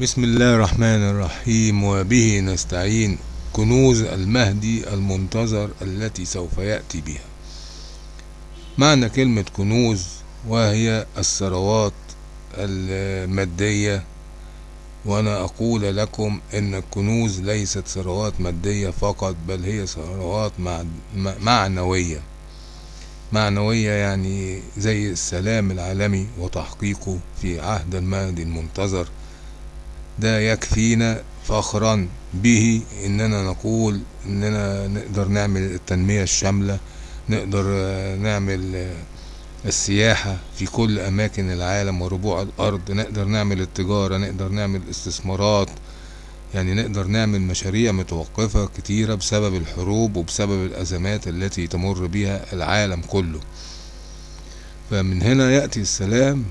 بسم الله الرحمن الرحيم وبه نستعين كنوز المهدي المنتظر التي سوف يأتي بها. معنى كلمة كنوز وهي الثروات المادية وأنا أقول لكم أن الكنوز ليست ثروات مادية فقط بل هي ثروات معنوية. معنوية يعني زي السلام العالمي وتحقيقه في عهد المهدي المنتظر. ده يكفينا فخرا به إننا نقول إننا نقدر نعمل التنمية الشاملة نقدر نعمل السياحة في كل أماكن العالم وربوع الأرض نقدر نعمل التجارة نقدر نعمل استثمارات. يعني نقدر نعمل مشاريع متوقفة كتيرة بسبب الحروب وبسبب الأزمات التي تمر بها العالم كله. فمن هنا يأتي السلام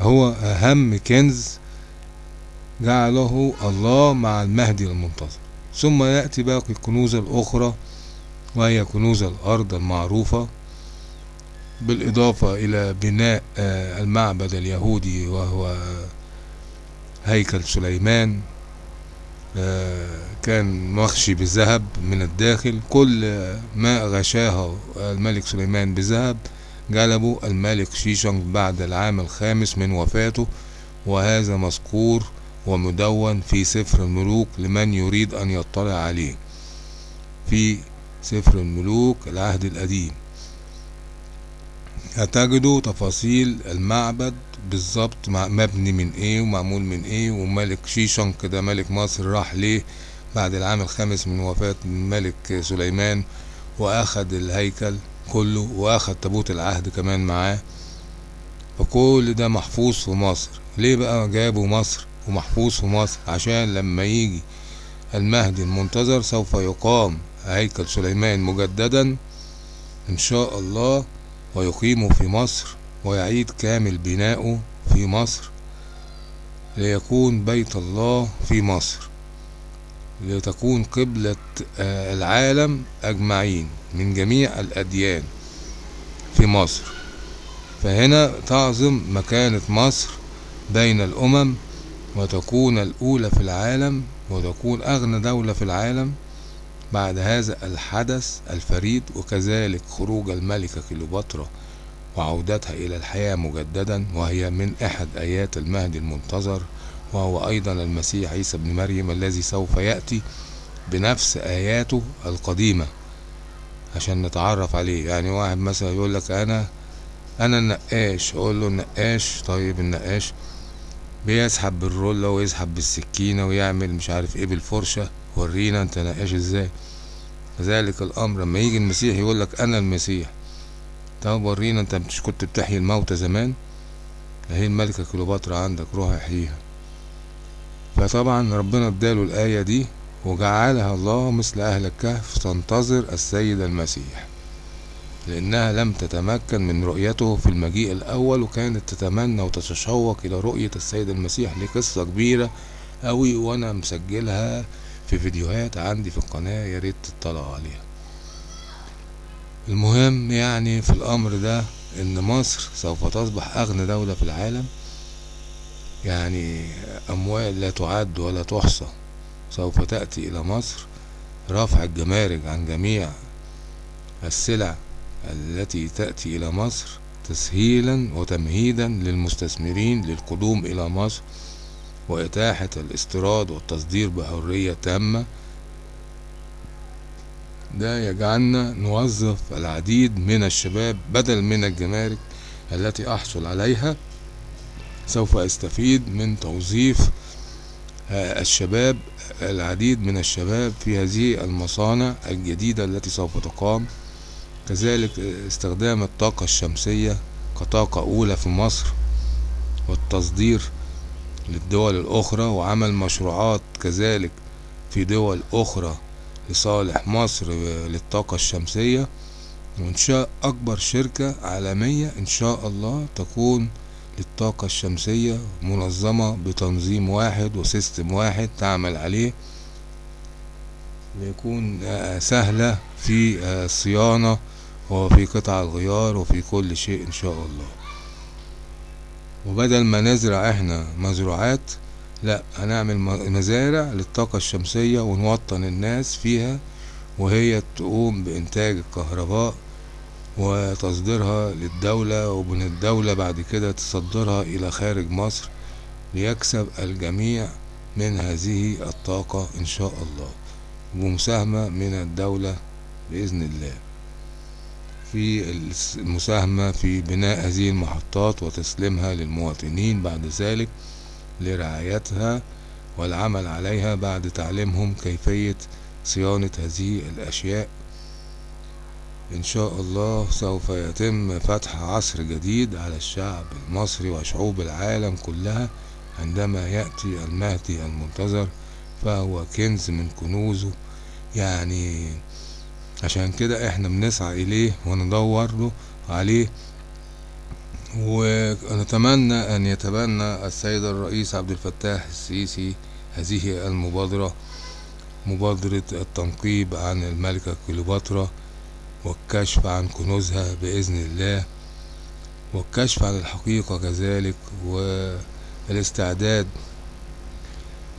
هو أهم كنز جعله الله مع المهدي المنتظر ثم يأتي باقي الكنوز الأخرى وهي كنوز الأرض المعروفة بالإضافة إلى بناء المعبد اليهودي وهو هيكل سليمان كان مخشي بالذهب من الداخل. كل ما غشاه الملك سليمان بذهب جلبه الملك شيشنج بعد العام الخامس من وفاته وهذا مذكور ومدون في سفر الملوك لمن يريد أن يطلع عليه. في سفر الملوك العهد القديم. هتجدوا تفاصيل المعبد بالظبط مبني من إيه ومعمول من إيه وملك شيشن كده ملك مصر راح ليه بعد العام الخامس من وفاة الملك سليمان واخد الهيكل كله واخد تابوت العهد كمان معاه. فكل ده محفوظ في مصر. ليه بقى جابوا مصر؟ ومحفوظ في مصر عشان لما يجي المهدي المنتظر سوف يقام هيكل سليمان مجددا إن شاء الله ويقيم في مصر ويعيد كامل بناؤه في مصر ليكون بيت الله في مصر لتكون قبلة العالم أجمعين من جميع الأديان في مصر. فهنا تعظم مكانة مصر بين الأمم وتكون الأولى في العالم وتكون أغنى دولة في العالم بعد هذا الحدث الفريد وكذلك خروج الملكة كليوباترا وعودتها إلى الحياة مجددا وهي من أحد آيات المهدي المنتظر وهو أيضا المسيح عيسى بن مريم الذي سوف يأتي بنفس آياته القديمة. عشان نتعرف عليه يعني واحد مثلا يقول لك أنا أنا النقاش أقول له النقاش طيب النقاش بيسحب بالرولة ويسحب بالسكينة ويعمل مش عارف إيه بالفرشة. ورينا انت نقاش إزاي. كذلك الأمر لما يجي المسيح يقول لك أنا المسيح. طب ورينا انت مش كنت بتحيي الموتى زمان؟ اهي الملكة كليوباترا عندك روح احييها. فطبعا ربنا اداله الآية دي وجعلها الله مثل أهل الكهف تنتظر السيد المسيح. لأنها لم تتمكن من رؤيته في المجيء الأول وكانت تتمنى وتتشوق إلى رؤية السيد المسيح دي قصة كبيرة أوي وأنا مسجلها في فيديوهات عندي في القناة يا ريت عليها. المهم يعني في الأمر ده إن مصر سوف تصبح أغنى دولة في العالم. يعني أموال لا تعد ولا تحصى. سوف تأتي إلى مصر رفع الجمارك عن جميع السلع التي تأتي إلى مصر تسهيلا وتمهيدا للمستثمرين للقدوم إلى مصر وإتاحة الاستيراد والتصدير بحرية تامة. ده يجعلنا نوظف العديد من الشباب بدل من الجمارك التي أحصل عليها. سوف أستفيد من توظيف الشباب العديد من الشباب في هذه المصانع الجديدة التي سوف تقام. كذلك استخدام الطاقة الشمسية كطاقة أولى في مصر والتصدير للدول الأخرى وعمل مشروعات كذلك في دول أخرى لصالح مصر للطاقة الشمسية. وإنشاء أكبر شركة عالمية إن شاء الله تكون للطاقة الشمسية منظمة بتنظيم واحد وسيستم واحد تعمل عليه ليكون سهلة في الصيانة وفي قطع الغيار وفي كل شيء إن شاء الله. وبدل ما نزرع إحنا مزروعات لا هنعمل مزارع للطاقة الشمسية ونوطن الناس فيها وهي تقوم بإنتاج الكهرباء وتصديرها للدولة ومن الدولة بعد كده تصدرها إلى خارج مصر ليكسب الجميع من هذه الطاقة إن شاء الله. ومساهمة من الدولة بإذن الله. في المساهمة في بناء هذه المحطات وتسليمها للمواطنين بعد ذلك لرعايتها والعمل عليها بعد تعليمهم كيفية صيانة هذه الأشياء. إن شاء الله سوف يتم فتح عصر جديد على الشعب المصري وشعوب العالم كلها عندما يأتي المهدي المنتظر فهو كنز من كنوزه. يعني عشان كده إحنا بنسعى إليه وندور له عليه. ونتمنى أن يتبنى السيد الرئيس عبد الفتاح السيسي هذه المبادرة مبادرة التنقيب عن الملكة كليوباترا والكشف عن كنوزها بإذن الله والكشف عن الحقيقة كذلك والاستعداد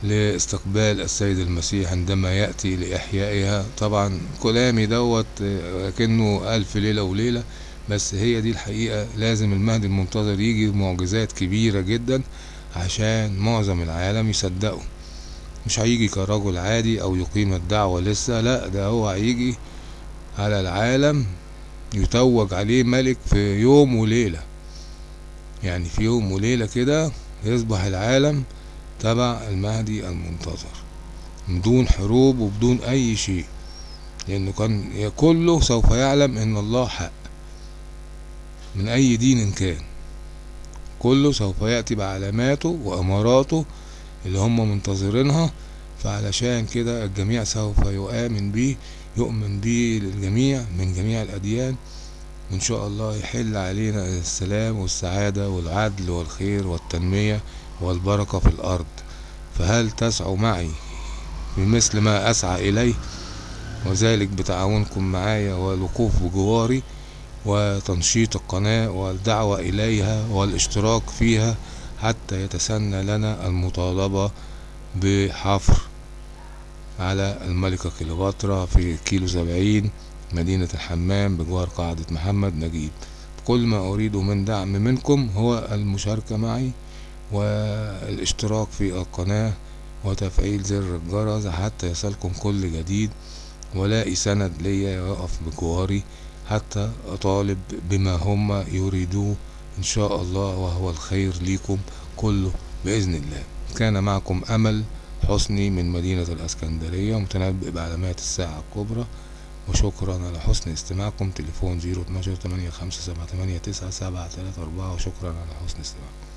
لاستقبال السيد المسيح عندما يأتي لإحيائها. طبعا كلامي دوت كأنه ألف ليلة وليلة بس هي دي الحقيقة. لازم المهدي المنتظر يجي بمعجزات كبيرة جدا عشان معظم العالم يصدقوا مش هيجي كرجل عادي أو يقيم الدعوة لسه لا ده هو هيجي على العالم يتوج عليه ملك في يوم وليلة. يعني في يوم وليلة كده يصبح العالم تبع المهدي المنتظر. بدون حروب وبدون أي شيء. لأنه كان كله سوف يعلم إن الله حق. من أي دين كان. كله سوف يأتي بعلاماته وأماراته اللي هم منتظرينها. فعلشان كده الجميع سوف يؤمن بيه يؤمن بيه للجميع من جميع الأديان. وإن شاء الله يحل علينا السلام والسعادة والعدل والخير والتنمية. والبركة في الأرض. فهل تسعوا معي بمثل ما أسعى إليه؟ وذلك بتعاونكم معايا والوقوف بجواري وتنشيط القناة والدعوة إليها والاشتراك فيها حتى يتسنى لنا المطالبة بحفر على الملكة كليوباترا في كيلو سبعين مدينة الحمام بجوار قاعدة محمد نجيب. كل ما أريده من دعم منكم هو المشاركة معي والاشتراك في القناة وتفعيل زر الجرس حتى يصلكم كل جديد ولاقي سند ليا يقف بجواري حتى أطالب بما هم يريدوه إن شاء الله وهو الخير ليكم كله بإذن الله. كان معكم أمل حسني من مدينة الأسكندرية متنبئ بعلامات الساعة الكبرى وشكرا على حسن استماعكم. تليفون زيرو اتناشر تمانية خمسة سبعة تمانية تسعة سبعة تلاتة أربعة وشكرا على حسن استماعكم.